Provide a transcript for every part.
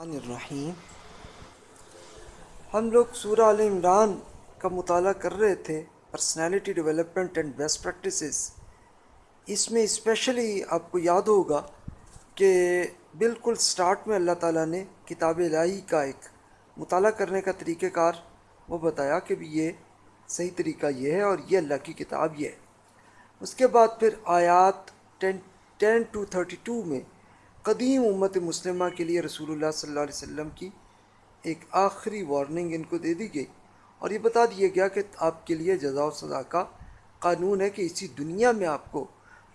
الرحمن الرحیم۔ ہم لوگ سورہ عال عمران کا مطالعہ کر رہے تھے personality development and best practices اس میں اسپیشلی آپ کو یاد ہوگا کہ بالکل سٹارٹ میں اللہ تعالیٰ نے کتاب الہی کا ایک مطالعہ کرنے کا طریقہ کار وہ بتایا کہ بھی یہ صحیح طریقہ یہ ہے اور یہ اللہ کی کتاب یہ ہے۔ اس کے بعد پھر آیات ten ten to thirty two میں قدیم امت مسلمہ کے لیے رسول اللہ صلی اللہ علیہ وسلم کی ایک آخری وارننگ ان کو دے دی گئی۔ اور یہ بتا دیا گیا کہ آپ کے لیے جزا و سزا کا قانون ہے کہ اسی دنیا میں آپ کو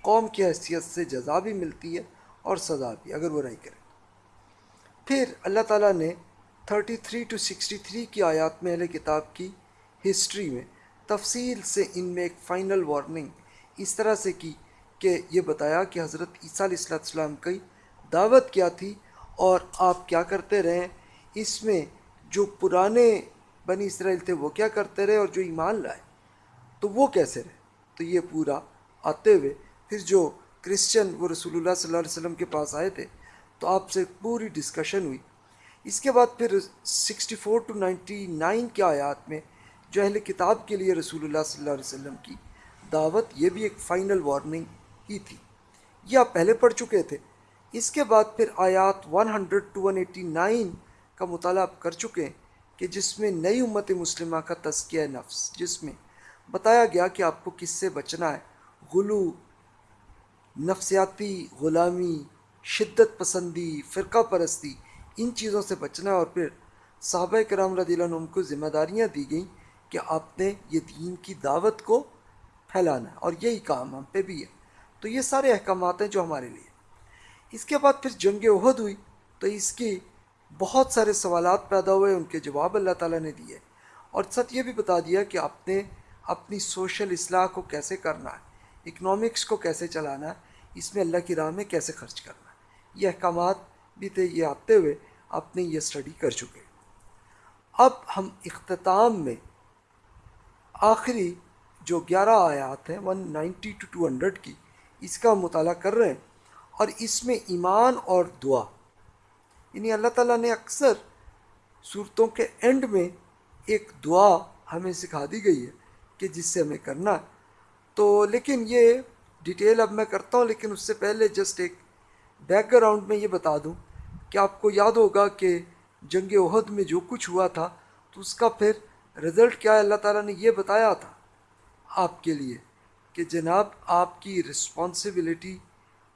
قوم کی حیثیت سے جزا بھی ملتی ہے اور سزا بھی، اگر وہ رہی کرے پھر اللہ تعالیٰ نے 33 ٹو 63 کی آیات میں اہل کتاب کی ہسٹری میں تفصیل سے ان میں ایک فائنل وارننگ اس طرح سے کی کہ یہ بتایا کہ حضرت عیسیٰ علیہ السلام کی دعوت کیا تھی اور آپ کیا کرتے رہے؟ اس میں جو پرانے بنی اسرائیل تھے وہ کیا کرتے رہے اور جو ایمان لائے؟ تو وہ کیسے رہے؟ تو یہ پورا آتے ہوئے پھر جو کرسچن وہ رسول اللہ صلی اللہ علیہ وسلم کے پاس آئے تھے، تو آپ سے پوری ڈسکشن ہوئی۔ اس کے بعد پھر sixty four to ninety nine کے آیات میں جو اہل کتاب کے لیے رسول اللہ صلی اللہ علیہ وسلم کی دعوت، یہ بھی ایک فائنل وارننگ ہی تھی۔ یہ آپ پہلے پڑھ چکے تھے۔ اس کے بعد پھر آیات 100 ٹو 189 کا مطالعہ آپ کر چکے ہیں کہ جس میں نئی امت مسلمہ کا تذکیہ نفس، جس میں بتایا گیا کہ آپ کو کس سے بچنا ہے۔ غلو، نفسیاتی، غلامی، شدت پسندی، فرقہ پرستی، ان چیزوں سے بچنا ہے۔ اور پھر صحابہ کرام رضی اللہ عنہ کو ذمہ داریاں دی گئیں کہ آپ نے یہ دین کی دعوت کو پھیلانا ہے۔ اور یہی کام ہم پہ بھی ہے۔ تو یہ سارے احکامات ہیں جو ہمارے لیے۔ اس کے بعد پھر جنگ عہد ہوئی تو اس کی بہت سارے سوالات پیدا ہوئے، ان کے جواب اللہ تعالیٰ نے دیے۔ اور سچ یہ بھی بتا دیا کہ آپ نے اپنی سوشل اصلاح کو کیسے کرنا ہے اکنامکس کو کیسے چلانا ہے، اس میں اللہ کی راہ میں کیسے خرچ کرنا ہے۔ یہ احکامات بھی تھے، یہ آتے ہوئے آپ نے یہ اسٹڈی کر چکے۔ اب ہم اختتام میں آخری جو گیارہ آیات ہیں one ninety two two hundred کی، اس کا مطالعہ کر رہے ہیں۔ اور اس میں ایمان اور دعا۔ یعنی اللہ تعالیٰ نے اکثر صورتوں کے اینڈ میں ایک دعا ہمیں سکھا دی گئی ہے کہ جس سے ہمیں کرنا ہے۔ تو لیکن یہ ڈیٹیل اب میں کرتا ہوں، لیکن اس سے پہلے جسٹ ایک بیک گراؤنڈ میں یہ بتا دوں کہ آپ کو یاد ہوگا کہ جنگ عہد میں جو کچھ ہوا تھا، تو اس کا پھر رزلٹ کیا ہے؟ اللہ تعالیٰ نے یہ بتایا تھا آپ کے لیے کہ جناب آپ کی رسپانسبلٹی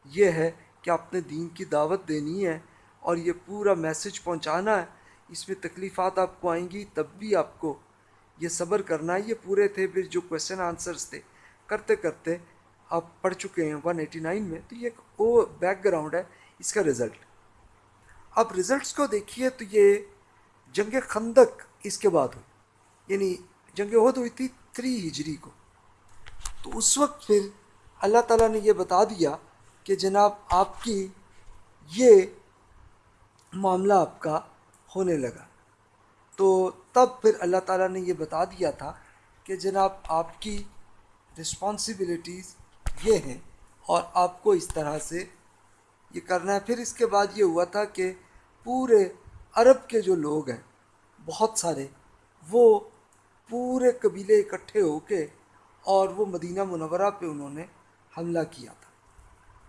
یہ ہے کہ آپ نے دین کی دعوت دینی ہے اور یہ پورا میسج پہنچانا ہے، اس میں تکلیفات آپ کو آئیں گی، تب بھی آپ کو یہ صبر کرنا ہے۔ یہ پورے تھے پھر جو کویشچن آنسرس تھے۔ کرتے کرتے آپ پڑھ چکے ہیں ون ایٹی نائن میں، تو یہ ایک او بیک گراؤنڈ ہے، اس کا رزلٹ اب رزلٹس کو دیکھیے تو یہ جنگ خندق اس کے بعد ہوئی۔ یعنی جنگ عہد ہوئی تھی تھری ہجری کو۔ تو اس وقت پھر اللہ تعالیٰ نے یہ بتا دیا کہ جناب آپ کی یہ معاملہ آپ کا ہونے لگا۔ تو تب پھر اللہ تعالیٰ نے یہ بتا دیا تھا کہ جناب آپ کی رسپانسبلٹیز یہ ہیں اور آپ کو اس طرح سے یہ کرنا ہے۔ پھر اس کے بعد یہ ہوا تھا کہ پورے عرب کے جو لوگ ہیں، بہت سارے، وہ پورے قبیلے اکٹھے ہو کے اور وہ مدینہ منورہ پہ انہوں نے حملہ کیا۔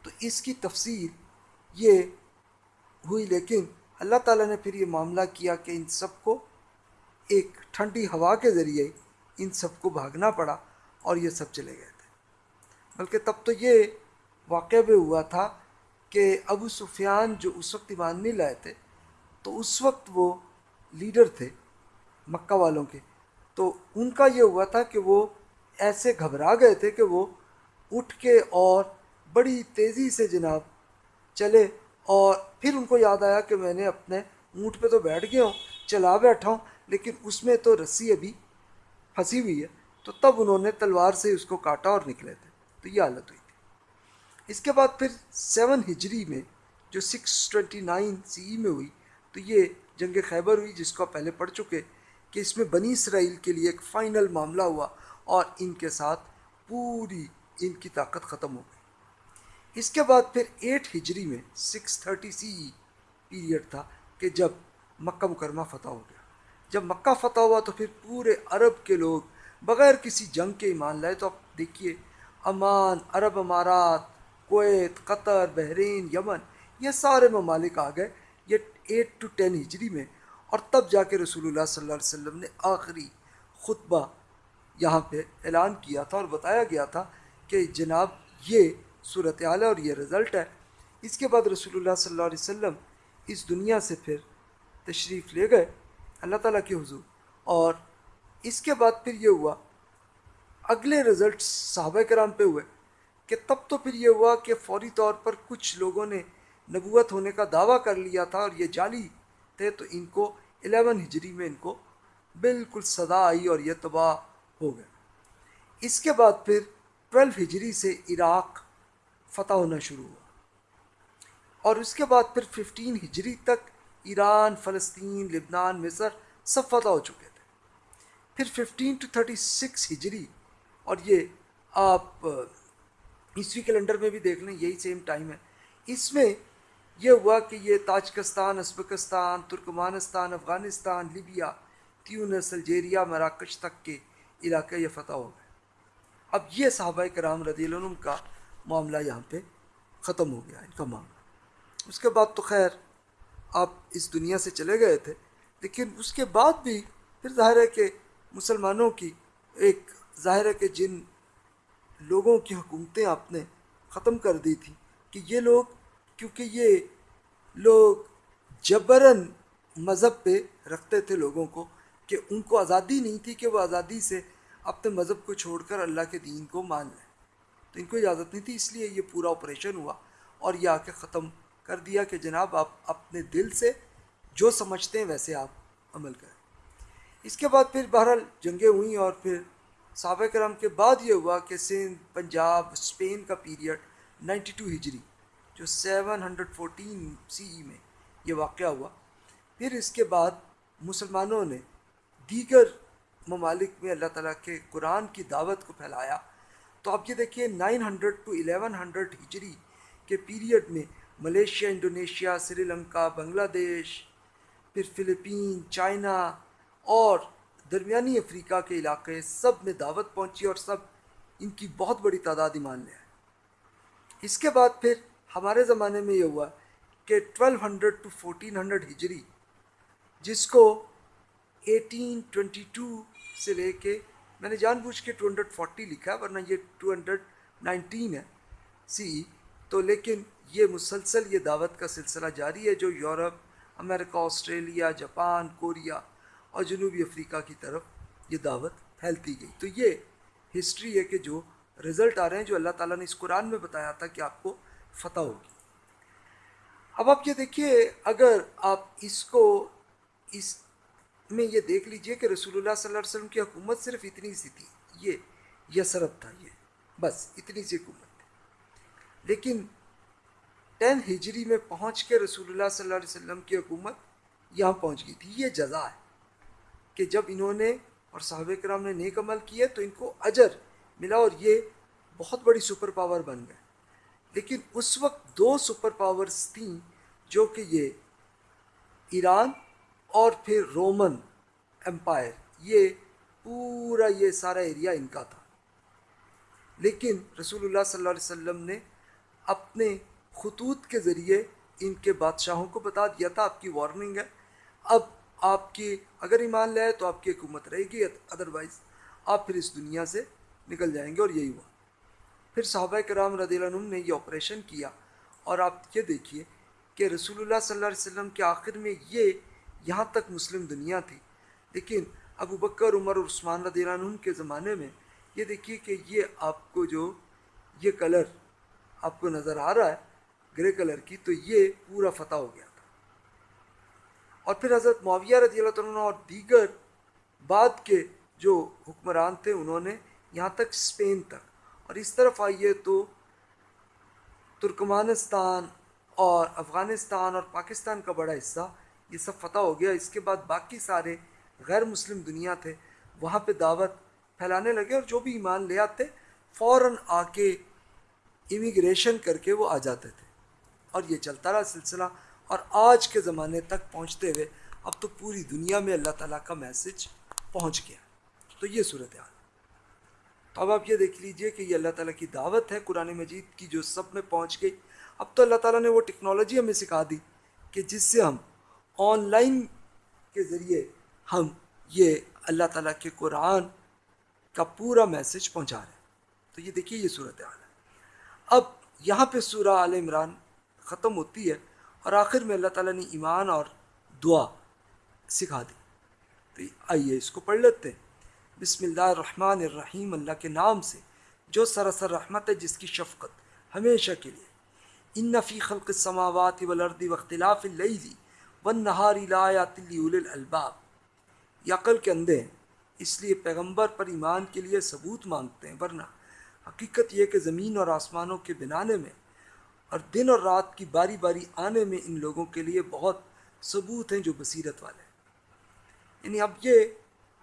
تو اس کی تفصیل یہ ہوئی، لیکن اللہ تعالیٰ نے پھر یہ معاملہ کیا کہ ان سب کو ایک ٹھنڈی ہوا کے ذریعے ان سب کو بھاگنا پڑا اور یہ سب چلے گئے تھے۔ بلکہ تب تو یہ واقعہ بھی ہوا تھا کہ ابو سفیان جو اس وقت ایمان نہیں لائے تھے، تو اس وقت وہ لیڈر تھے مکہ والوں کے۔ تو ان کا یہ ہوا تھا کہ وہ ایسے گھبرا گئے تھے کہ وہ اٹھ کے اور بڑی تیزی سے جناب چلے اور پھر ان کو یاد آیا کہ میں نے اپنے اونٹ پہ تو بیٹھ گیا ہوں، چلا بیٹھا ہوں، لیکن اس میں تو رسی ابھی پھنسی ہوئی ہے۔ تو تب انہوں نے تلوار سے اس کو کاٹا اور نکلے تھے۔ تو یہ حالت ہوئی تھی۔ اس کے بعد پھر سیون ہجری میں، جو six twenty nine C E میں ہوئی، تو یہ جنگ خیبر ہوئی، جس کو پہلے پڑھ چکے کہ اس میں بنی اسرائیل کے لیے ایک فائنل معاملہ ہوا اور ان کے ساتھ پوری ان کی طاقت ختم ہو گئی۔ اس کے بعد پھر ایٹ ہجری میں سکس تھرٹی سی پیریڈ تھا کہ جب مکہ مکرمہ فتح ہو گیا۔ جب مکہ فتح ہوا تو پھر پورے عرب کے لوگ بغیر کسی جنگ کے ایمان لائے۔ تو آپ دیکھیے امان عرب امارات، کویت، قطر، بحرین، یمن، یہ سارے ممالک آ گئے یہ ایٹ ٹو ٹین ہجری میں۔ اور تب جا کے رسول اللہ صلی اللہ علیہ وسلم نے آخری خطبہ یہاں پہ اعلان کیا تھا اور بتایا گیا تھا کہ جناب یہ صورت حال ہے اور یہ رزلٹ ہے۔ اس کے بعد رسول اللہ صلی اللہ علیہ وسلم اس دنیا سے پھر تشریف لے گئے اللہ تعالیٰ کے حضور۔ اور اس کے بعد پھر یہ ہوا، اگلے رزلٹ صحابہ کرام پہ ہوئے کہ تب تو پھر یہ ہوا کہ فوری طور پر کچھ لوگوں نے نبوت ہونے کا دعویٰ کر لیا تھا اور یہ جعلی تھے، تو ان کو الیون ہجری میں ان کو بالکل صدا آئی اور یہ تباہ ہو گئے۔ اس کے بعد پھر ٹویلو ہجری سے عراق فتح ہونا شروع ہوا۔ اور اس کے بعد پھر ففٹین ہجری تک ایران، فلسطین، لبنان، مصر سب فتح ہو چکے تھے۔ پھر ففٹین ٹو تھرٹی سکس ہجری، اور یہ آپ عیسوی کیلنڈر میں بھی دیکھ لیں، یہی سیم ٹائم ہے۔ اس میں یہ ہوا کہ یہ Tajikistan, Uzbekistan, Turkmenistan, Afghanistan, Libya, Tunis, Algeria, Marrakesh تک کے علاقے یہ فتح ہو گئے۔ اب یہ صحابہ کرام رضی اللہ عنہ کا معاملہ یہاں پہ ختم ہو گیا ان کا معاملہ۔ اس کے بعد تو خیر، آپ اس دنیا سے چلے گئے تھے، لیکن اس کے بعد بھی پھر ظاہر ہے کہ مسلمانوں کی ایک، ظاہر ہے کہ جن لوگوں کی حکومتیں آپ نے ختم کر دی تھی کہ یہ لوگ، کیونکہ یہ لوگ جبراً مذہب پہ رکھتے تھے لوگوں کو، کہ ان کو آزادی نہیں تھی کہ وہ آزادی سے اپنے مذہب کو چھوڑ کر اللہ کے دین کو مان لیں۔ تو ان کو اجازت نہیں تھی، اس لیے یہ پورا آپریشن ہوا اور یہ آ کے ختم کر دیا کہ جناب آپ اپنے دل سے جو سمجھتے ہیں ویسے آپ عمل کریں۔ اس کے بعد پھر بہرحال جنگیں ہوئیں اور پھر صحابہ کرام کے بعد یہ ہوا کہ سندھ، پنجاب اسپین کا پیریڈ نائنٹی ٹو ہجری، جو seven hundred fourteen C E میں یہ واقعہ ہوا۔ پھر اس کے بعد مسلمانوں نے دیگر ممالک میں اللہ تعالیٰ کے قرآن کی دعوت کو پھیلایا۔ تو آپ یہ دیکھیے nine hundred to eleven hundred ہجری کے پیریڈ میں Malaysia, Indonesia, Sri Lanka, Bangladesh, پھر فلپین، چائنا اور درمیانی افریقہ کے علاقے سب میں دعوت پہنچی اور سب ان کی بہت بڑی تعداد ایمان لے آئے۔ اس کے بعد پھر ہمارے زمانے میں یہ ہوا کہ twelve hundred to fourteen hundred ہجری جس کو ایٹین ٹوینٹی ٹو سے لے کے میں نے جان بوجھ کے ٹو ہنڈریڈ فورٹی لکھا، ورنہ یہ ٹو ہنڈریڈ نائنٹین ہے۔ سی، تو لیکن یہ مسلسل یہ دعوت کا سلسلہ جاری ہے جو یورپ، امریکہ، آسٹریلیا، جاپان، کوریا اور جنوبی افریقہ کی طرف یہ دعوت پھیلتی گئی۔ تو یہ ہسٹری ہے کہ جو رزلٹ آ رہے ہیں، جو اللہ تعالیٰ نے اس قرآن میں بتایا تھا کہ آپ کو فتح ہوگی۔ اب آپ یہ دیکھیے، اگر آپ اس کو، اس میں یہ دیکھ لیجیے کہ رسول اللہ صلی اللہ علیہ وسلم کی حکومت صرف اتنی سی تھی، یہ یسرت تھا یہ، بس اتنی سی حکومت تھی۔ لیکن ٹین ہجری میں پہنچ کے رسول اللہ صلی اللہ علیہ وسلم کی حکومت یہاں پہنچ گئی تھی۔ یہ جزا ہے کہ جب انہوں نے اور صحابہ کرام نے نیک عمل کیے تو ان کو اجر ملا اور یہ بہت بڑی سپر پاور بن گئے۔ لیکن اس وقت دو سپر پاورز تھیں جو کہ یہ ایران اور پھر رومن۔ امپائر یہ پورا یہ سارا ایریا ان کا تھا۔ لیکن رسول اللہ صلی اللہ علیہ وسلم نے اپنے خطوط کے ذریعے ان کے بادشاہوں کو بتا دیا تھا۔ آپ کی وارننگ ہے۔ اب آپ کی اگر ایمان لے تو آپ کی حکومت رہے گی۔ ادروائز آپ پھر اس دنیا سے نکل جائیں گے اور یہی ہوا۔ پھر صحابہ کرام رضی اللہ عنہ نے یہ آپریشن کیا۔ اور آپ یہ دیکھیے کہ رسول اللہ صلی اللہ علیہ وسلم کے آخر میں یہ یہاں تک مسلم دنیا تھی۔ لیکن ابو بکر، عمر اور عثمان رضی اللہ عنہ کے زمانے میں یہ دیکھیے کہ یہ آپ کو جو یہ کلر آپ کو نظر آ رہا ہے گرے کلر کی، تو یہ پورا فتح ہو گیا تھا۔ اور پھر حضرت معاویہ رضی اللہ عنہ اور دیگر بعد کے جو حکمران تھے، انہوں نے یہاں تک اسپین تک۔ اور اس طرف آئیے تو ترکمانستان اور افغانستان اور پاکستان کا بڑا حصہ، یہ سب فتح ہو گیا۔ اس کے بعد باقی سارے غیر مسلم دنیا تھے، وہاں پہ دعوت پھیلانے لگے اور جو بھی ایمان لے آتے، فوراً آ کے امیگریشن کر کے وہ آ جاتے تھے۔ اور یہ چلتا رہا سلسلہ، اور آج کے زمانے تک پہنچتے ہوئے اب تو پوری دنیا میں اللہ تعالیٰ کا میسج پہنچ گیا۔ تو یہ صورت حال۔ تو اب آپ یہ دیکھ لیجیے کہ یہ اللہ تعالیٰ کی دعوت ہے، قرآن مجید کی جو سب میں پہنچ گئی۔ اب تو اللہ تعالیٰ نے وہ ٹیکنالوجی ہمیں سکھا دی کہ جس سے ہم آن لائن کے ذریعے ہم یہ اللہ تعالیٰ کے قرآن کا پورا میسج پہنچا رہے ہیں۔ تو یہ دیکھیے یہ صورت حال ہے۔ اب یہاں پہ سورہ عال عمران ختم ہوتی ہے اور آخر میں اللہ تعالیٰ نے ایمان اور دعا سکھا دی۔ تو آئیے اس کو پڑھ لیتے ہیں۔ بسم اللہ الرحمن الرحیم، اللہ کے نام سے جو سراسر رحمت ہے، جس کی شفقت ہمیشہ کے لیے۔ ان نفی خلق السماوات والارض واختلاف اللیل والنہار لآیات لأولی الالباب یہ عقل کے اندھے ہیں اس لیے پیغمبر پر ایمان کے لیے ثبوت مانگتے ہیں، ورنہ حقیقت یہ کہ زمین اور آسمانوں کے بنانے میں اور دن اور رات کی باری باری آنے میں ان لوگوں کے لیے بہت ثبوت ہیں جو بصیرت والے ہیں۔ یعنی اب یہ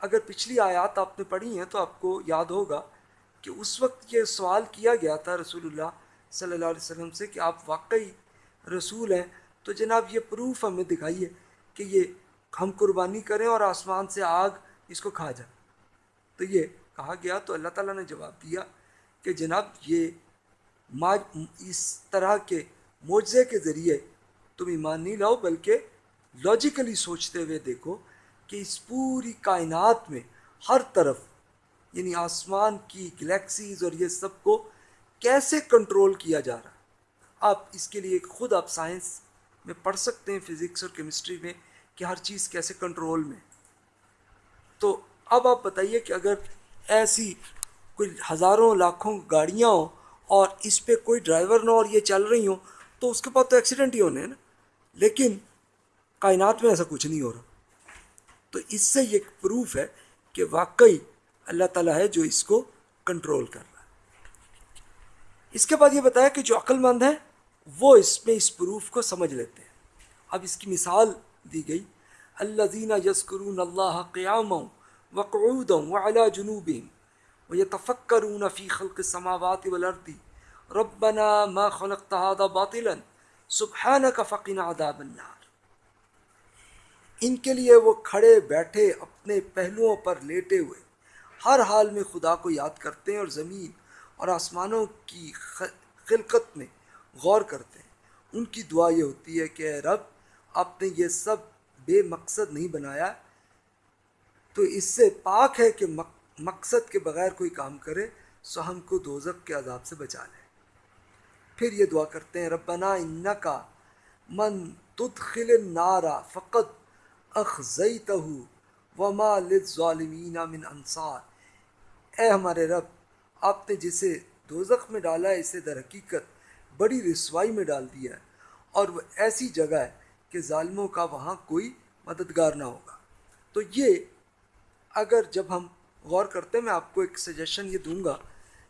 اگر پچھلی آیات آپ نے پڑھی ہیں تو آپ کو یاد ہوگا کہ اس وقت یہ سوال کیا گیا تھا رسول اللہ صلی اللہ علیہ وسلم سے کہ آپ واقعی رسول ہیں؟ تو جناب یہ پروف ہمیں دکھائیے کہ یہ ہم قربانی کریں اور آسمان سے آگ اس کو کھا جائے۔ تو یہ کہا گیا، تو اللہ تعالیٰ نے جواب دیا کہ جناب یہ ما اس طرح کے معجزے کے ذریعے تم ایمان نہیں لاؤ، بلکہ لاجیکلی سوچتے ہوئے دیکھو کہ اس پوری کائنات میں ہر طرف یعنی آسمان کی گلیکسیز اور یہ سب کو کیسے کنٹرول کیا جا رہا آپ اس کے لیے خود آپ سائنس میں پڑھ سکتے ہیں فزکس اور کیمسٹری میں کہ ہر چیز کیسے کنٹرول میں۔ تو اب آپ بتائیے کہ اگر ایسی کوئی ہزاروں لاکھوں گاڑیاں ہوں اور اس پہ کوئی ڈرائیور نہ اور یہ چل رہی ہوں، تو اس کے بعد تو ایکسیڈنٹ ہی ہونے ہیں نا۔ لیکن کائنات میں ایسا کچھ نہیں ہو رہا۔ تو اس سے یہ پروف ہے کہ واقعی اللہ تعالیٰ ہے جو اس کو کنٹرول کر رہا ہے۔ اس کے بعد یہ بتایا کہ جو عقل مند ہے وہ اس میں اس پروف کو سمجھ لیتے ہیں۔ اب اس کی مثال دی گئی۔ اللہ زینہ یسکرون اللہ قیام وقعود وعلا جنوب و یہ تفکرون فی خلق سماوات والارض۔ ربنا ما خلقت هذا باطلا سبحانك فقنا عذاب النار۔ ان کے لیے وہ کھڑے بیٹھے اپنے پہلوؤں پر لیٹے ہوئے۔ ہر حال میں خدا کو یاد کرتے ہیں اور زمین اور آسمانوں کی خلقت میں غور کرتے ہیں۔ ان کی دعا یہ ہوتی ہے کہ اے رب آپ نے یہ سب بے مقصد نہیں بنایا، تو اس سے پاک ہے کہ مقصد کے بغیر کوئی کام کرے، سو ہم کو دوزک کے عذاب سے بچا لے۔ پھر یہ دعا کرتے ہیں، ربنا ان کا من تدخل النار فقط اخذیتہ وما للظالمین من انصار۔ اے ہمارے رب، آپ نے جسے دوزخ میں ڈالا ہے اسے در حقیقت بڑی رسوائی میں ڈال دیا ہے، اور وہ ایسی جگہ ہے کہ ظالموں کا وہاں کوئی مددگار نہ ہوگا۔ تو یہ اگر جب ہم غور کرتے میں آپ کو ایک سجیشن یہ دوں گا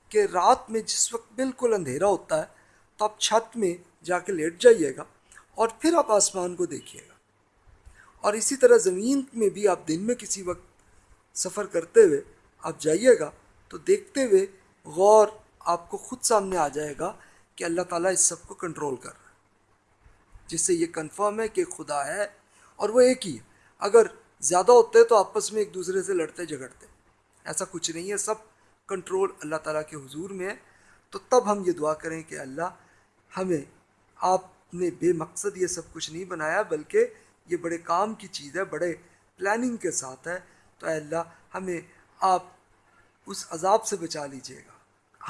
کہ رات میں جس وقت بالکل اندھیرا ہوتا ہے، تو آپ چھت میں جا کے لیٹ جائیے گا اور پھر آپ آسمان کو دیکھیے گا۔ اور اسی طرح زمین میں بھی آپ دن میں کسی وقت سفر کرتے ہوئے آپ جائیے گا، تو دیکھتے ہوئے غور آپ کو خود سامنے آ جائے گا کہ اللہ تعالیٰ اس سب کو کنٹرول کر رہا ہے۔ جس سے یہ کنفرم ہے کہ خدا ہے اور وہ ایک ہی ہے۔ اگر زیادہ ہوتے تو آپس میں ایک دوسرے سے لڑتے، جھگڑتے۔ ایسا کچھ نہیں ہے، سب کنٹرول اللہ تعالیٰ کے حضور میں ہے۔ تو تب ہم یہ دعا کریں کہ اللہ ہمیں، آپ نے بے مقصد یہ سب کچھ نہیں بنایا، بلکہ یہ بڑے کام کی چیز ہے، بڑے پلاننگ کے ساتھ ہے۔ تو اے اللہ، ہمیں آپ اس عذاب سے بچا لیجیے گا۔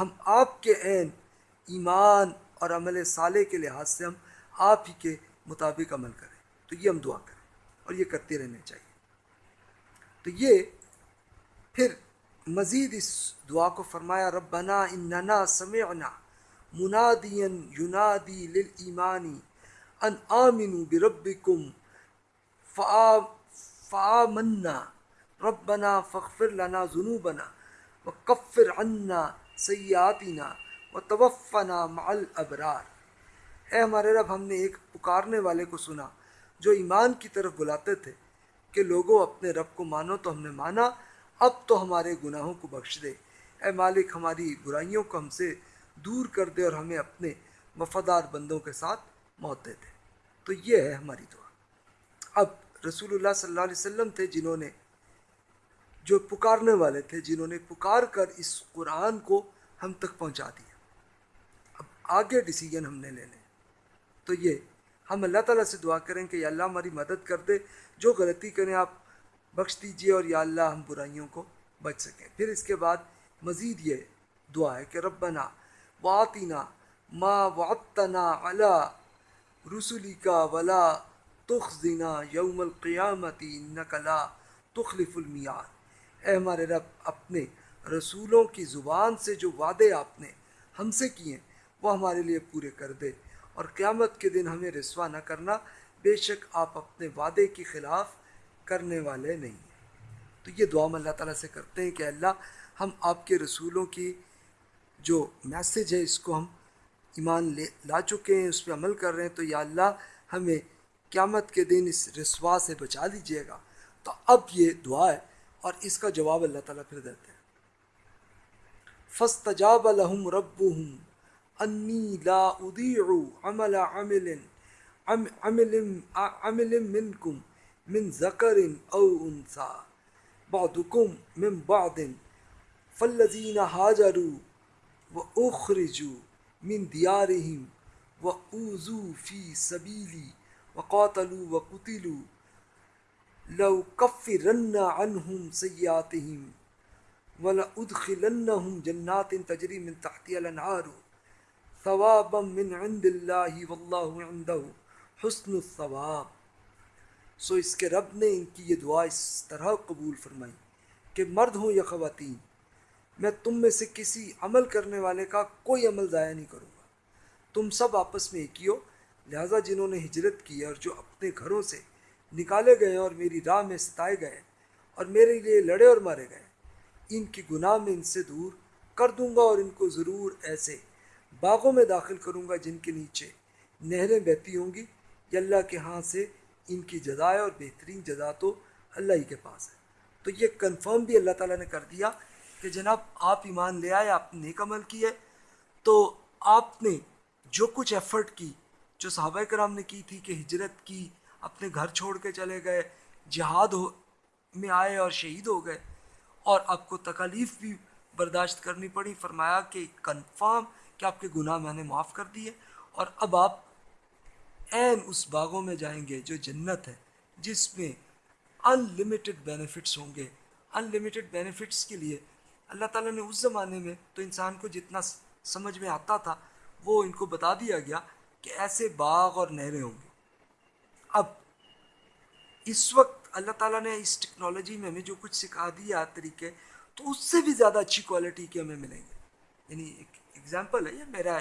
ہم آپ کے عین، ایمان اور عمل صالح کے لحاظ سے ہم آپ ہی کے مطابق عمل کریں۔ تو یہ ہم دعا کریں اور یہ کرتے رہنے چاہیے۔ تو یہ پھر مزید اس دعا کو فرمایا، ربنا اننا سمعنا منادیا ینادی للایمانی ان آمنوا بربکم فا منا ربنا فخر لنا ذنوبنا و کفر عنا سیاتینہ و توفنا مع ابرار اے ہمارے رب، ہم نے ایک پکارنے والے کو سنا جو ایمان کی طرف بلاتے تھے کہ لوگوں اپنے رب کو مانو تو ہم نے مانا، اب تو ہمارے گناہوں کو بخش دے۔ اے مالک، ہماری برائیوں کو ہم سے دور کر دے اور ہمیں اپنے وفادار بندوں کے ساتھ موت دے دے۔ تو یہ ہے ہماری دعا۔ اب رسول اللہ صلی اللہ علیہ وسلم تھے جنہوں نے، جو پکارنے والے تھے جنہوں نے پکار کر اس قرآن کو ہم تک پہنچا دیا۔ اب آگے ڈیسیجن ہم نے لینے۔ تو یہ ہم اللہ تعالیٰ سے دعا کریں کہ یا اللہ ہماری مدد کر دے، جو غلطی کریں آپ بخش دیجیے اور یا اللہ ہم برائیوں کو بچ سکیں۔ پھر اس کے بعد مزید یہ دعا ہے کہ ربنا واطینہ ما وعدتنا علی رسولی کا ولا تخزنا یوم القیامتی انک لا تخلف المیاد اے ہمارے رب، اپنے رسولوں کی زبان سے جو وعدے آپ نے ہم سے کیے، وہ ہمارے لیے پورے کر دے۔ اور قیامت کے دن ہمیں رسوا نہ کرنا، بے شک آپ اپنے وعدے کے خلاف کرنے والے نہیں ہیں۔ تو یہ دعا ہم اللہ تعالیٰ سے کرتے ہیں کہ اللہ ہم آپ کے رسولوں کی جو میسج ہے، اس کو ہم ایمان لے، لا چکے ہیں، اس پہ عمل کر رہے ہیں۔ تو یا اللہ ہمیں قیامت کے دن اس رسوا سے بچا دیجیے گا۔ تو اب یہ دعا ہے اور اس کا جواب اللہ تعالیٰ پھر دیتے ہیں۔ فستجاب لهم ربهم انی لا اضيع عمل عمل عمل عمل منكم من ذکر او انثى بعضكم من بعض. فالذین هاجروا واخرجوا من دیارهم واوذوا في سبیلی وقاتلوا وقتلوا لو کفرن عنهم سیئاتهم وَلَأُدْخِلَنَّهُمْ جَنَّاتٍ تَجْرِي مِنْ تَحْتِهَا الْأَنْهَارُ. ثَوَابًا مِنْ عِنْدِ اللَّهِ وَاللَّهُ عِنْدَهُ، حُسْنُ الثَّوَابِ. سو اس کے رب نے ان کی یہ دعا اس طرح قبول فرمائی کہ مرد ہوں یا خواتین، میں تم میں سے کسی عمل کرنے والے کا کوئی عمل ضائع نہیں کروں گا۔ تم سب آپس میں ایک ہی ہو، لہٰذا جنہوں نے ہجرت کی اور جو اپنے گھروں سے نکالے گئے اور میری راہ میں ستائے گئے اور میرے لیے لڑے اور مارے گئے، ان کی گناہ میں ان سے دور کر دوں گا اور ان کو ضرور ایسے باغوں میں داخل کروں گا جن کے نیچے نہریں بہتی ہوں گی۔ یا اللہ کے ہاں سے ان کی جزائے اور بہترین جزا تو اللہ ہی کے پاس ہے۔ تو یہ کنفرم بھی اللہ تعالیٰ نے کر دیا کہ جناب آپ ایمان لے آئے، آپ نے نیک عمل کیے تو آپ نے جو کچھ ایفرٹ کی، جو صحابہ کرام نے کی تھی کہ ہجرت کی، اپنے گھر چھوڑ کے چلے گئے، جہاد ہو میں آئے اور شہید ہو گئے۔ اور آپ کو تکالیف بھی برداشت کرنی پڑی، فرمایا کہ کنفرم کہ آپ کے گناہ میں نے معاف کر دیے اور اب آپ عین اس باغوں میں جائیں گے جو جنت ہے، جس میں ان لمیٹڈ بینیفٹس ہوں گے۔ ان لمیٹڈ بینیفٹس کے لیے اللہ تعالیٰ نے اس زمانے میں تو انسان کو جتنا سمجھ میں آتا تھا، وہ ان کو بتا دیا گیا کہ ایسے باغ اور نہریں ہوں گے اب اس وقت اللہ تعالیٰ نے اس ٹیکنالوجی میں ہمیں جو کچھ سکھا دیا طریقے، تو اس سے بھی زیادہ اچھی کوالٹی کے ہمیں ملیں گے۔ یعنی ایک ایگزامپل ہے، یہ میرا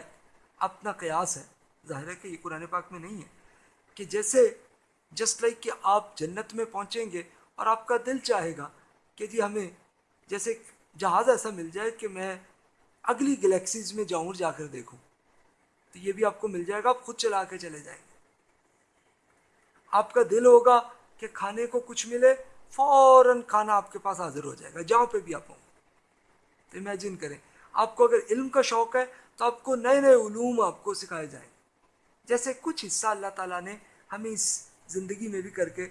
اپنا قیاس ہے۔ ظاہر ہے کہ یہ قرآن پاک میں نہیں ہے۔ کہ جیسے جسٹ لائک کہ آپ جنت میں پہنچیں گے اور آپ کا دل چاہے گا کہ جی ہمیں جیسے جہاز ایسا مل جائے کہ میں اگلی گلیکسیز میں جاؤں اور جا کر دیکھوں۔ تو یہ بھی آپ کو مل جائے گا، آپ خود چلا کے چلے جائیں گے۔ آپ کا دل ہوگا کہ کھانے کو کچھ ملے، فوراً کھانا آپ کے پاس حاضر ہو جائے گا، جہاں پہ بھی آپ ہوں۔ تو امیجن کریں آپ کو اگر علم کا شوق ہے تو آپ کو نئے نئے علوم آپ کو سکھائے جائیں جیسے کچھ حصہ اللہ تعالیٰ نے ہمیں اس زندگی میں بھی کر کے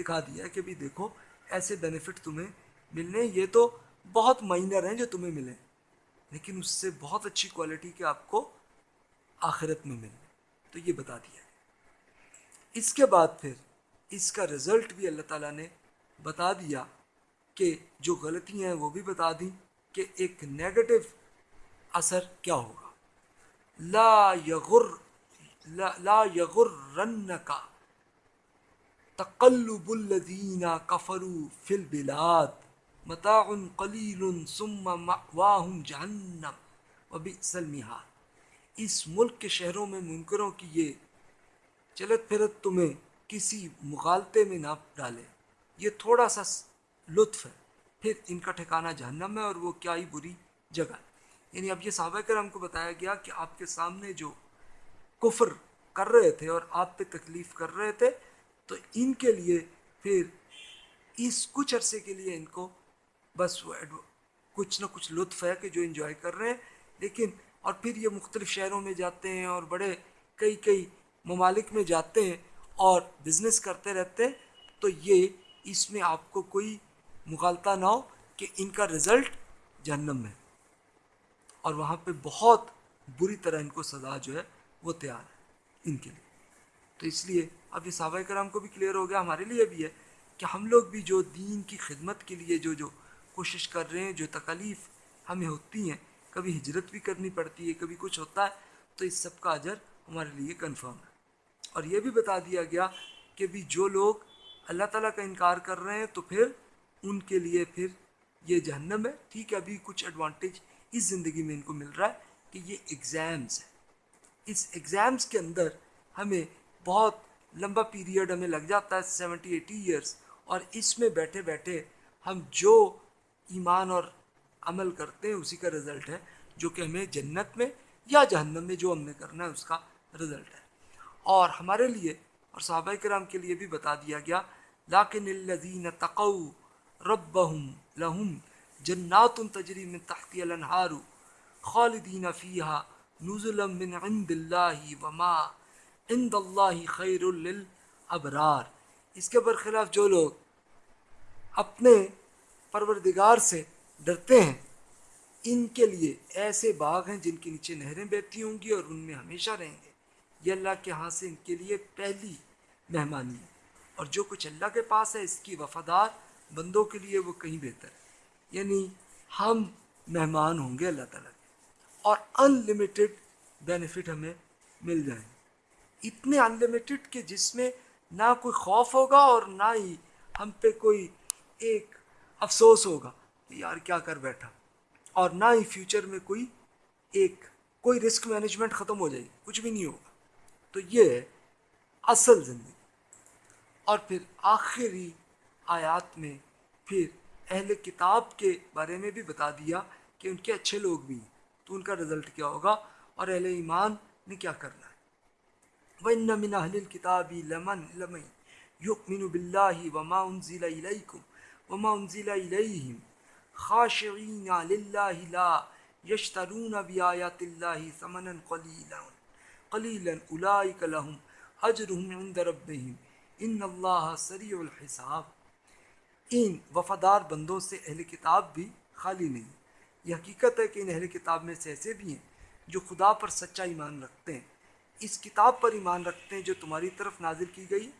دکھا دیا ہے کہ بھی دیکھو، ایسے بینیفٹ تمہیں ملنے یہ تو بہت مائنر ہیں جو تمہیں ملیں لیکن اس سے بہت اچھی کوالٹی کے آپ کو آخرت میں ملیں تو یہ بتا دیا ہے اس کے بعد پھر اس کا رزلٹ بھی اللہ تعالیٰ نے بتا دیا کہ جو غلطیاں ہیں وہ بھی بتا دیں کہ ایک نیگیٹو اثر کیا ہوگا؟ لا یغر لا یغر رن کا تقلب الذین کفروا فی البلاد متاع قلیل ثم مأواہم جہنم وبئس المہاد۔ اس ملک کے شہروں میں منکروں کی یہ چلت پھرت تمہیں کسی مغالطے میں نہ ڈالے۔ یہ تھوڑا سا لطف ہے۔ پھر ان کا ٹھکانہ جہنم ہے اور وہ کیا ہی بری جگہ یعنی اب یہ صحابہ کرم کو بتایا گیا کہ آپ کے سامنے جو کفر کر رہے تھے اور آپ پہ تکلیف کر رہے تھے، تو ان کے لیے پھر اس کچھ عرصے کے لیے ان کو بس وہ کچھ نہ کچھ لطف ہے کہ جو انجوائے کر رہے ہیں۔ لیکن، اور پھر یہ مختلف شہروں میں جاتے ہیں اور بڑے کئی کئی ممالک میں جاتے ہیں اور بزنس کرتے رہتے ہیں، تو یہ اس میں آپ کو کوئی مغالطہ نہ ہو کہ ان کا رزلٹ جہنم ہے۔ اور وہاں پہ بہت بری طرح ان کو سزا جو ہے وہ تیار ہے ان کے لیے۔ تو اس لیے اب یہ صحابہ کرام کو بھی کلیئر ہو گیا، ہمارے لیے بھی ہے کہ ہم لوگ بھی جو دین کی خدمت کے لیے جو جو کوشش کر رہے ہیں، جو تکلیف ہمیں ہوتی ہیں، کبھی ہجرت بھی کرنی پڑتی ہے، کبھی کچھ ہوتا ہے، تو اس سب کا اجر ہمارے لیے کنفرم ہے۔ اور یہ بھی بتا دیا گیا کہ بھی جو لوگ اللہ تعالیٰ کا انکار کر رہے ہیں تو پھر ان کے لیے پھر یہ جہنم ہے۔ ٹھیک ہے، ابھی کچھ ایڈوانٹیج اس زندگی میں ان کو مل رہا ہے کہ یہ ایگزامز ہیں۔ اس ایگزامز کے اندر ہمیں بہت لمبا پیریڈ ہمیں لگ جاتا ہے سیونٹی ایٹی ایئرس اور اس میں بیٹھے بیٹھے ہم جو ایمان اور عمل کرتے ہیں، اسی کا رزلٹ ہے۔ جو کہ ہمیں جنت میں یا جہنم میں جو ہم نے کرنا ہے، اس کا رزلٹ ہے۔ اور ہمارے لیے اور صحابہ کرام کے لیے بھی بتا دیا گیا لاکن الذین تقو ربهم لهم جنات تجری من تحتی الانہار خالدین فیہا نزلا من عند اللہ وما عند اللہ خیر للابرار۔ اس کے برخلاف جو لوگ اپنے پروردگار سے ڈرتے ہیں، ان کے لیے ایسے باغ ہیں جن کے نیچے نہریں بہتی ہوں گی اور ان میں ہمیشہ رہیں گے۔ یہ اللہ کے ہاں سے ان کے لیے پہلی مہمانی ہے۔ اور جو کچھ اللہ کے پاس ہے، اس کی وفادار بندوں کے لیے وہ کہیں بہتر ہے۔ یعنی ہم مہمان ہوں گے اللہ تعالیٰ کے۔ اور ان لمیٹیڈ بینیفٹ ہمیں مل جائیں گے۔ اتنے ان لمیٹیڈ کہ جس میں نہ کوئی خوف ہوگا اور نہ ہی ہم پہ کوئی ایک افسوس ہوگا کہ یار کیا کر بیٹھا۔ اور نہ ہی فیوچر میں کوئی ایک کوئی رسک مینجمنٹ ختم ہو جائے گی۔ کچھ بھی نہیں ہوگا۔ تو یہ ہے اصل زندگی۔ اور پھر آخری آیات میں پھر اہل کتاب کے بارے میں بھی بتا دیا کہ ان کے اچھے لوگ بھی ہیں۔ تو ان کا رزلٹ کیا ہوگا؟ اور اہل ایمان نے کیا کرنا ہے؟ وَإِنَّ مِنْ أَهْلِ الْكِتَابِ لَمَنْ لَمَنْ يُؤْمِنُ بِاللَّهِ وَمَا أُنزِلَ إِلَيْكُمْ وَمَا أُنزِلَ إِلَيْهِمْ خَاشِعِينَ لِلَّهِ لَا يَشْتَرُونَ بِآيَاتِ اللَّهِ ثَمَنًا قَلِيلًا قلیلا اولئک لهم اجرهم عند ربهم ان اللہ سریع الحساب ان وفادار بندوں سے اہل کتاب بھی خالی نہیں۔ یہ حقیقت ہے کہ ان اہل کتاب میں سے ایسے بھی ہیں جو خدا پر سچا ایمان رکھتے ہیں۔ اس کتاب پر ایمان رکھتے ہیں جو تمہاری طرف نازل کی گئی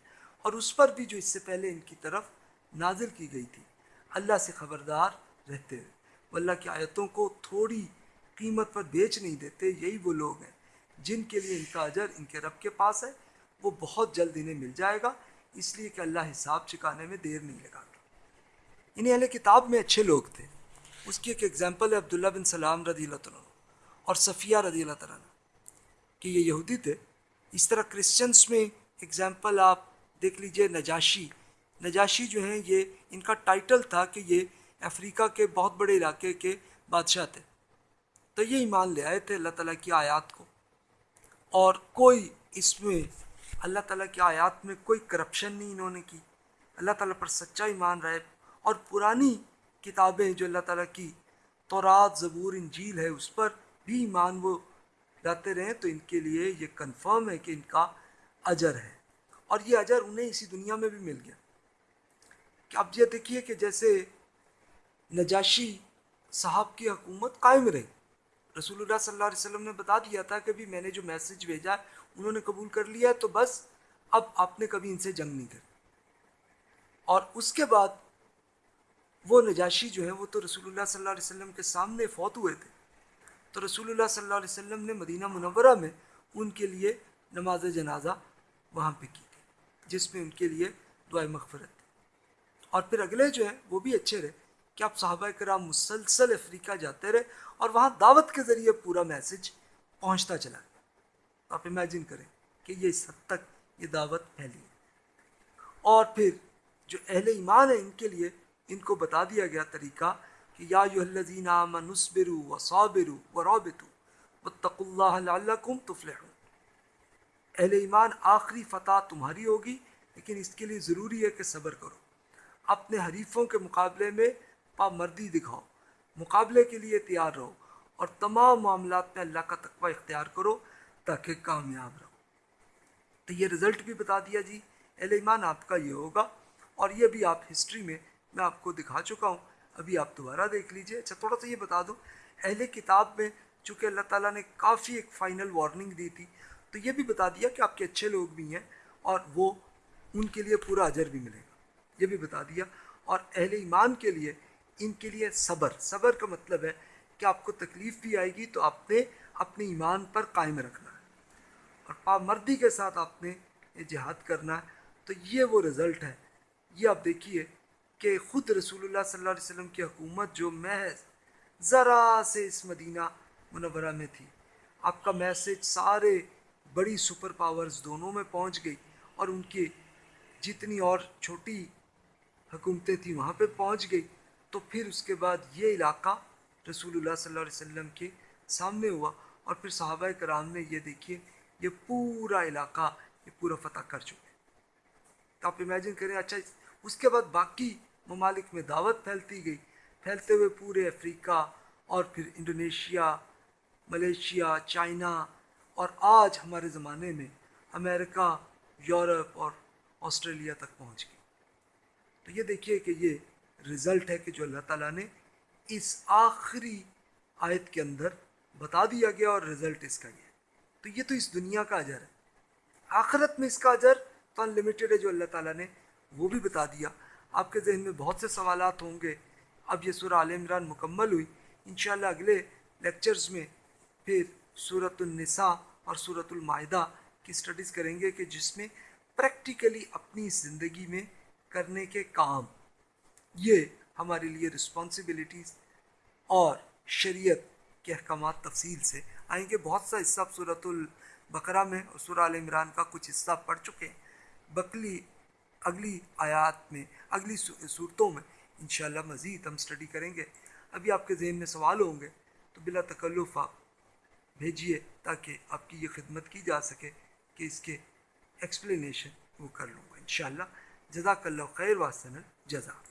اور اس پر بھی جو اس سے پہلے ان کی طرف نازل کی گئی تھی۔ اللہ سے خبردار رہتے ہیں وہ اللہ کی آیتوں کو تھوڑی قیمت پر بیچ نہیں دیتے، یہی وہ لوگ ہیں جن کے لیے ان کا اجر ان کے رب کے پاس ہے۔ وہ بہت جلد انہیں مل جائے گا، اس لیے کہ اللہ حساب چکانے میں دیر نہیں لگا انہیں اہل کتاب میں اچھے لوگ تھے۔ اس کی ایک ایگزامپل ہے عبداللہ بن سلام رضی اللہ تعالیٰ اور صفیہ رضی اللہ تعالیٰ کہ یہ یہودی تھے۔ اس طرح کرسچنس میں ایگزامپل آپ دیکھ لیجیے نجاشی۔ نجاشی جو ہیں یہ ان کا ٹائٹل تھا کہ یہ افریقہ کے بہت بڑے علاقے کے بادشاہ تھے۔ تو یہ ایمان لے آئے تھے اللہ تعالیٰ کی آیات کو۔ اور کوئی اس میں اللہ تعالیٰ کی آیات میں کوئی کرپشن نہیں انہوں نے کی۔ اللہ تعالیٰ پر سچا ایمان رہے اور پرانی کتابیں جو اللہ تعالیٰ کی تورات، زبور، انجیل ہے، اس پر بھی ایمان وہ لاتے رہیں، تو ان کے لیے یہ کنفرم ہے کہ ان کا اجر ہے۔ اور یہ اجر انہیں اسی دنیا میں بھی مل گیا۔ کہ اب یہ دیکھیے کہ جیسے نجاشی صاحب کی حکومت قائم رہی۔ رسول اللہ صلی اللہ علیہ وسلم نے بتا دیا تھا کہ بھی میں نے جو میسج بھیجا ہے، انہوں نے قبول کر لیا تو بس اب آپ نے کبھی ان سے جنگ نہیں کر اور اس کے بعد وہ نجاشی جو ہے وہ تو رسول اللہ صلی اللہ علیہ وسلم کے سامنے فوت ہوئے تھے۔ تو رسول اللہ صلی اللہ علیہ وسلم نے مدینہ منورہ میں ان کے لیے نماز جنازہ وہاں پہ کی تھی، جس میں ان کے لیے دعائیں مغفرت تھی۔ اور پھر اگلے جو ہیں وہ بھی اچھے رہے۔ کہ آپ صحابہ کرام مسلسل افریقہ جاتے رہے اور وہاں دعوت کے ذریعے پورا میسج پہنچتا چلا۔ گیا آپ امیجن کریں کہ یہ اس حد تک یہ دعوت پھیلی۔ اور پھر جو اہل ایمان ہیں ان کے لیے ان کو بتا دیا گیا طریقہ کہ یا یو الذین آمنوا و صابرو و رابطو واتقوا اللہ لعلکم تفلحون۔ اہل ایمان، آخری فتح تمہاری ہوگی، لیکن اس کے لیے ضروری ہے کہ صبر کرو۔ اپنے حریفوں کے مقابلے میں پامردی دکھاؤ، مقابلے کے لیے تیار رہو اور تمام معاملات میں اللہ کا تقوی اختیار کرو تاکہ کامیاب رہو۔ تو یہ رزلٹ بھی بتا دیا جی۔ اہل ایمان، آپ کا یہ ہوگا اور یہ بھی آپ ہسٹری میں میں آپ کو دکھا چکا ہوں۔ ابھی آپ دوبارہ دیکھ لیجیے۔ اچھا تھوڑا سا یہ بتا دوں۔ اہل کتاب میں چونکہ اللہ تعالیٰ نے کافی ایک فائنل وارننگ دی تھی، تو یہ بھی بتا دیا کہ آپ کے اچھے لوگ بھی ہیں اور وہ ان کے لیے پورا اجر بھی ملے گا۔ یہ بھی بتا دیا۔ اور اہل ایمان کے لیے ان کے لیے صبر۔ صبر کا مطلب ہے کہ آپ کو تکلیف بھی آئے گی تو آپ نے اپنے ایمان پر قائم رکھنا ہے۔ اور پامردی کے ساتھ آپ نے جہاد کرنا ہے، تو یہ وہ رزلٹ ہے۔ یہ آپ دیکھیے۔ کہ خود رسول اللہ صلی اللہ علیہ وسلم کی حکومت جو محض ذرا سے اس مدینہ منورہ میں تھی، آپ کا میسج سارے بڑی سپر پاورز دونوں میں پہنچ گئی اور ان کی جتنی اور چھوٹی حکومتیں تھیں وہاں پہ پہنچ گئی۔ تو پھر اس کے بعد یہ علاقہ رسول اللہ صلی اللہ علیہ وسلم کے سامنے ہوا اور پھر صحابہ کرام نے یہ دیکھیے، یہ پورا علاقہ، یہ پورا فتح کر چکے۔ تو آپ امیجن کریں اچھا اس کے بعد باقی ممالک میں دعوت پھیلتی گئی۔ پھیلتے ہوئے پورے افریقہ اور پھر انڈونیشیا، ملیشیا، چائنا اور آج ہمارے زمانے میں امریکہ، یورپ اور آسٹریلیا تک پہنچ گئی۔ تو یہ دیکھیے کہ یہ رزلٹ ہے کہ جو اللہ تعالیٰ نے اس آخری آیت کے اندر بتا دیا گیا اور رزلٹ اس کا یہ تو یہ تو اس دنیا کا اجر ہے۔ آخرت میں اس کا اجر تو انلمیٹیڈ ہے جو اللہ تعالیٰ نے وہ بھی بتا دیا۔ آپ کے ذہن میں بہت سے سوالات ہوں گے۔ اب یہ سورہ عال عمران مکمل ہوئی۔ انشاءاللہ اگلے لیکچرز میں پھر صورت النساء اور صورت المائدہ کی اسٹڈیز کریں گے کہ جس میں پریکٹیکلی اپنی زندگی میں کرنے کے کام، یہ ہمارے لیے رسپانسبلٹیز اور شریعت کے احکامات تفصیل سے۔ آئیں گے بہت سا حصہ صورت البقرہ میں اور سورہ عال عمران کا کچھ حصہ پڑھ چکے ہیں۔ بکلی اگلی آیات میں، اگلی صورتوں میں انشاءاللہ مزید ہم اسٹڈی کریں گے۔ ابھی آپ کے ذہن میں سوال ہوں گے، تو بلا تکلف آپ بھیجیے تاکہ آپ کی یہ خدمت کی جا سکے کہ اس کے ایکسپلینیشن وہ کر لوں گا۔ انشاءاللہ، جزاک اللہ خیر واسن جزاک۔